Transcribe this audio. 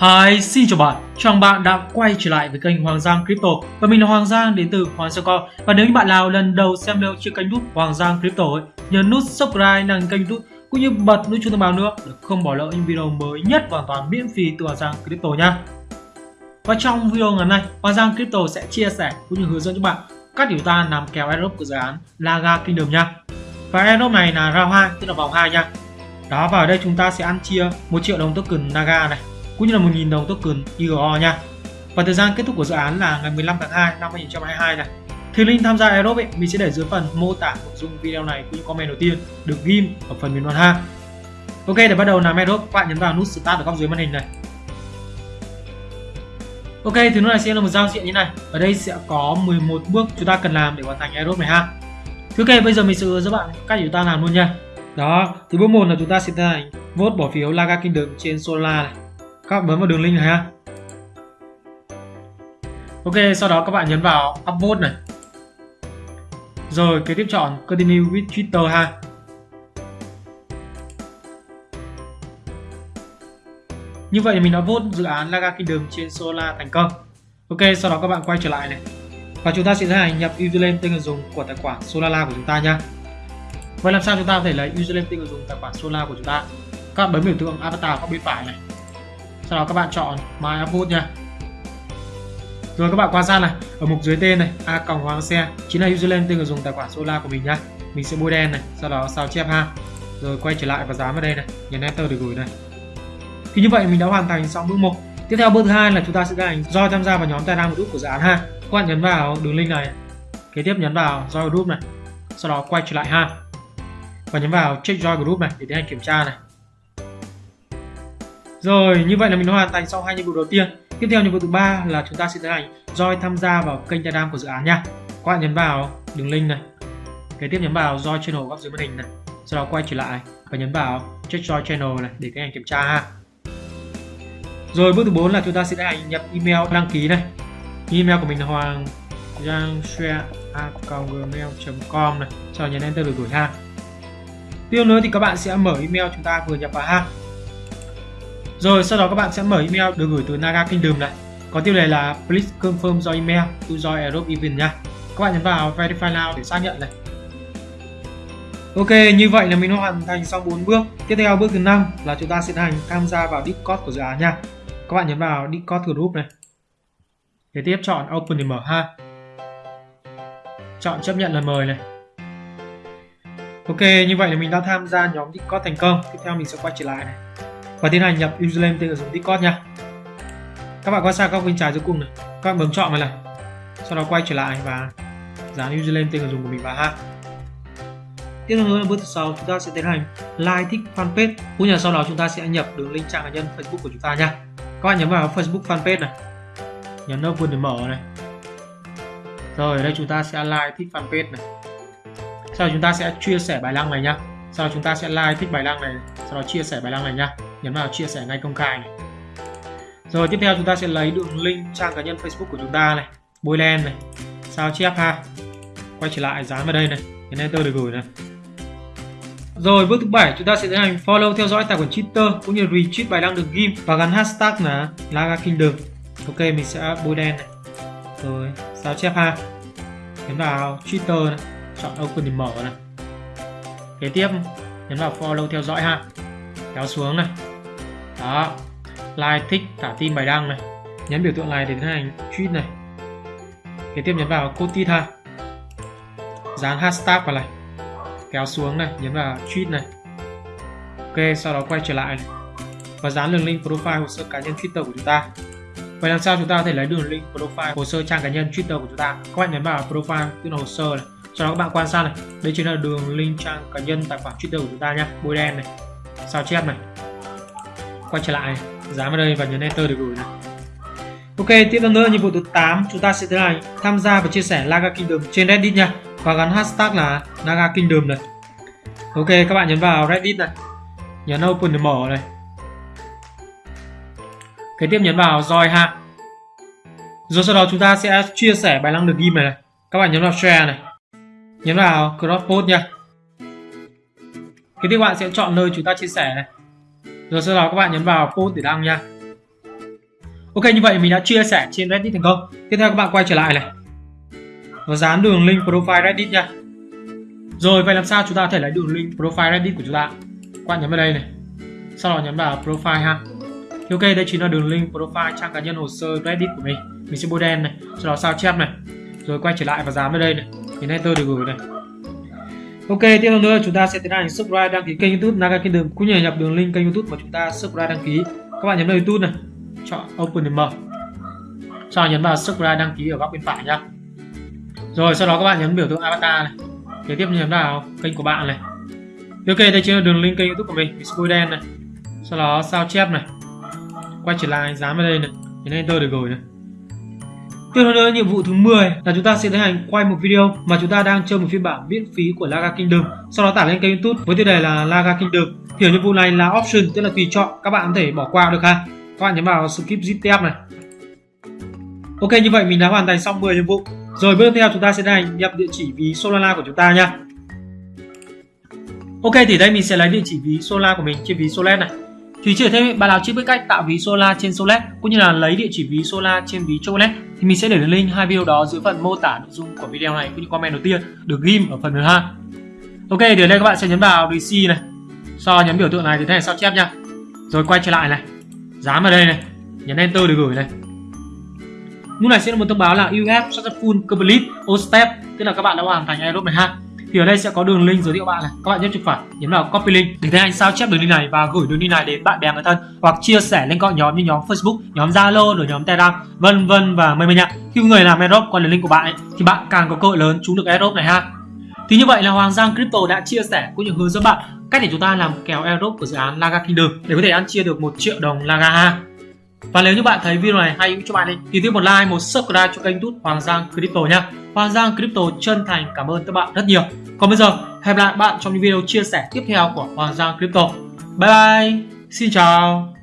Hi, xin chào bạn. Chào mừng bạn đã quay trở lại với kênh Hoàng Giang Crypto và mình là Hoàng Giang đến từ Hoàng Giang Co. Và nếu như bạn nào lần đầu xem video trên kênh YouTube Hoàng Giang Crypto ấy, nhớ nút subscribe đăng kênh YouTube cũng như bật nút chuông thông báo nữa để không bỏ lỡ những video mới nhất hoàn toàn miễn phí từ Hoàng Giang Crypto nha. Và trong video ngày hôm nay, Hoàng Giang Crypto sẽ chia sẻ cũng như hướng dẫn cho bạn các điều ta làm kèo airdrop của dự án Laga Kingdom nha. Và airdrop này là round 2, tức là vòng 2 nha. Đó và ở đây chúng ta sẽ ăn chia 1 triệu đồng token Naga này cũng như là 1.000 đồng token IGO nha. Và thời gian kết thúc của dự án là ngày 15 tháng 2 năm 2022 này. Thì link tham gia Aerobe mình sẽ để dưới phần mô tả nội dung video này cũng như comment đầu tiên được ghim ở phần bình luận ha. Ok để bắt đầu làm Aerobe các bạn nhấn vào nút Start ở góc dưới màn hình này. Ok thì lúc này sẽ là một giao diện như này. Ở đây sẽ có 11 bước chúng ta cần làm để hoàn thành Aerobe này ha. Thì ok bây giờ mình sẽ hướng dẫn bạn cách chúng ta làm luôn nha. Đó, thì bước 1 là chúng ta sẽ tiến hành vote bỏ phiếu Laga Kingdom trên Solar này các bạn bấm vào đường link này ha. Ok, sau đó các bạn nhấn vào upvote này. Rồi, kế tiếp chọn continue with twitter ha. Như vậy thì mình đã vote dự án Laga Kingdom trên Solar thành công. Ok, sau đó các bạn quay trở lại này. Và chúng ta sẽ tiến hành nhập username tên người dùng của tài khoản Solala của chúng ta nha. Vậy làm sao chúng ta có thể lấy username tên người dùng tài khoản Solala của chúng ta? Các bạn bấm biểu tượng avatar góc bên phải này sau đó các bạn chọn My output nha. Rồi các bạn quan sát này, ở mục dưới tên này, a còng hoàng xe, chính là username tên người dùng tài khoản Solar của mình nhá. Mình sẽ bôi đen này, sau đó sao chép ha. Rồi quay trở lại và dán vào đây này, nhấn enter để gửi này. Thì như vậy mình đã hoàn thành xong bước một. Tiếp theo bước thứ hai là chúng ta sẽ tiến hành join tham gia vào nhóm Telegram group của dự án ha. Các bạn nhấn vào đường link này, kế tiếp nhấn vào join group này, sau đó quay trở lại ha. Và nhấn vào check join group này để tiến hành kiểm tra này rồi, như vậy là mình đã hoàn thành xong hai nhiệm vụ đầu tiên. Tiếp theo nhiệm vụ thứ ba là chúng ta sẽ tiến hành join tham gia vào kênh Telegram của dự án nha. Các bạn nhấn vào đường link này. Kế tiếp nhấn vào join channel góc dưới màn hình này. Sau đó quay trở lại và nhấn vào check join channel này để tiến hành kiểm tra ha. Rồi bước thứ 4 là chúng ta sẽ tiến hành nhập email đăng ký này. Email của mình là hoàng gmail.com này. Sau đó nhấn enter để gửi ha. Tiếp nữa thì các bạn sẽ mở email chúng ta vừa nhập vào ha. Rồi sau đó các bạn sẽ mở email được gửi từ Naga Kingdom này. Có tiêu đề là please confirm your email to join Europe event nha. Các bạn nhấn vào verify now để xác nhận này. Ok, như vậy là mình đã hoàn thành xong 4 bước. Tiếp theo bước thứ 5 là chúng ta sẽ hành tham gia vào Discord của dự án nha. Các bạn nhấn vào Discord group này. Kế tiếp chọn open để mở ha. Chọn chấp nhận lời mời này. Ok, như vậy là mình đã tham gia nhóm Discord thành công. Tiếp theo mình sẽ quay trở lại này và tiến hành nhập username tên dùng Discord nha. Các bạn quan sát góc bên trái dưới cùng này. Các bạn bấm chọn này này. Sau đó quay trở lại và dán username tên người dùng của mình vào ha. Tiếp theo nữa là bước thứ sau chúng ta sẽ tiến hành like thích fanpage. Cũng như sau đó chúng ta sẽ nhập đường link trang cá nhân Facebook của chúng ta nha. Các bạn nhấn vào Facebook fanpage này. Nhấn open để mở này. Rồi, ở đây chúng ta sẽ like thích fanpage này. Sau đó chúng ta sẽ chia sẻ bài đăng này nhá sau đó chúng ta sẽ like thích bài đăng này. Sau đó chia sẻ bài đăng này nhá nhấn vào chia sẻ ngay công khai này rồi tiếp theo chúng ta sẽ lấy đường link trang cá nhân Facebook của chúng ta này bôi len này sao chép ha quay trở lại dán vào đây này nhấn enter để gửi này rồi bước thứ bảy chúng ta sẽ tiến hành follow theo dõi tài khoản Twitter cũng như retweet bài đăng được ghim và gắn hashtag là Laga Kingdom. Ok mình sẽ bôi đen này. Rồi sao chép ha. Nhấn vào Twitter này, chọn open để mở này. Kế tiếp nhấn vào follow theo dõi ha. Kéo xuống này đó. Like, thích thả tin bài đăng này. Nhấn biểu tượng này để tiến hành tweet này. Kế tiếp nhấn vào code tweet ha. Dán hashtag vào này. Kéo xuống này, nhấn vào tweet này. Ok, sau đó quay trở lại này. và dán đường link profile hồ sơ cá nhân twitter của chúng ta. Vậy làm sao chúng ta có thể lấy đường link profile hồ sơ trang cá nhân twitter của chúng ta? Các bạn nhấn vào profile, tức là hồ sơ này. Sau đó các bạn quan sát này. Đây chính là đường link trang cá nhân tài khoản twitter của chúng ta nhé bôi đen này. Sao chép này quay trở lại dám vào đây và nhấn enter để gửi này Ok, tiếp theo nữa nhiệm vụ thứ 8 chúng ta sẽ tiến hành tham gia và chia sẻ Naga Kingdom trên Reddit nha và gắn hashtag là Naga Kingdom này. Ok, các bạn nhấn vào Reddit này, nhấn open để mở này. Kế tiếp nhấn vào join ha. Rồi sau đó chúng ta sẽ chia sẻ bài đăng được ghi này, này. Các bạn nhấn vào share này. Nhấn vào cross post nha. Kế tiếp bạn sẽ chọn nơi chúng ta chia sẻ này rồi sau đó các bạn nhấn vào post để đăng nha Ok như vậy mình đã chia sẻ trên Reddit thành công. Tiếp theo các bạn quay trở lại này và dán đường link profile Reddit nha. Rồi vậy làm sao chúng ta có thể lấy đường link profile Reddit của chúng ta? Các bạn nhấn vào đây này. Sau đó nhấn vào profile ha. Thì ok đây chính là đường link profile trang cá nhân hồ sơ Reddit của mình. Mình sẽ bôi đen này, sau đó sao chép này. Rồi quay trở lại và dán vào đây này. Nhấn enter để gửi này. Ok, tiếp theo nữa chúng ta sẽ tiến hành subscribe đăng ký kênh YouTube Naga Kingdom cũng như nhập đường link kênh YouTube mà chúng ta subscribe đăng ký. Các bạn nhấn vào YouTube này, chọn Open để mở. Sau đó nhấn vào subscribe đăng ký ở góc bên phải nhá. Rồi sau đó các bạn nhấn biểu tượng avatar này. Kế tiếp nhấn vào kênh của bạn này. Ok, đây chính là đường link kênh YouTube của mình, mình đen này. Sau đó sao chép này. Quay trở lại dán vào đây này, nhấn enter để gửi này. Tiếp theo nữa, nhiệm vụ thứ 10 là chúng ta sẽ tiến hành quay một video mà chúng ta đang chơi một phiên bản miễn phí của Laga Kingdom. Sau đó tải lên kênh YouTube với tiêu đề là Laga Kingdom. Thì ở nhiệm vụ này là option, tức là tùy chọn, các bạn có thể bỏ qua được ha. Các bạn nhấn vào skip zip tab này. Ok như vậy mình đã hoàn thành xong 10 nhiệm vụ. Rồi bước tiếp theo chúng ta sẽ tiến hành nhập địa chỉ ví Solana của chúng ta nha. Ok thì đây mình sẽ lấy địa chỉ ví Solana của mình trên ví Solet này. Thì chỉ thêm bạn nào chưa biết cách tạo ví Solar trên Solet cũng như là lấy địa chỉ ví Solar trên ví Chocolate thì mình sẽ để link hai video đó dưới phần mô tả nội dung của video này cũng như comment đầu tiên được ghim ở phần thứ hai. Ok, thì ở đây các bạn sẽ nhấn vào receive này. Sau nhấn biểu tượng này thì thế này sao chép nha. Rồi quay trở lại này. Dán vào đây này. Nhấn enter để gửi này. Lúc này sẽ là một thông báo là you have successful complete all step, tức là các bạn đã hoàn thành aerobe này ha thì ở đây sẽ có đường link giới thiệu bạn này. Các bạn nhấn chuột phải nhấn vào copy link để thấy anh sao chép đường link này và gửi đường link này đến bạn bè người thân hoặc chia sẻ lên các nhóm như nhóm Facebook nhóm Zalo rồi nhóm Telegram vân vân và mây mây nhạc khi người làm airdrop qua đường link của bạn ấy, thì bạn càng có cơ hội lớn trúng được airdrop này ha. Thì như vậy là Hoàng Giang Crypto đã chia sẻ cũng như hướng dẫn bạn cách để chúng ta làm kèo airdrop của dự án Laga Kingdom để có thể ăn chia được một triệu đồng Laga ha và nếu như bạn thấy video này hay cho bạn thì tiếp một like, một subscribe cho kênh YouTube Hoàng Giang Crypto nha. Hoàng Giang Crypto chân thành cảm ơn các bạn rất nhiều. Còn bây giờ, hẹn gặp lại bạn trong những video chia sẻ tiếp theo của Hoàng Giang Crypto. Bye bye, xin chào.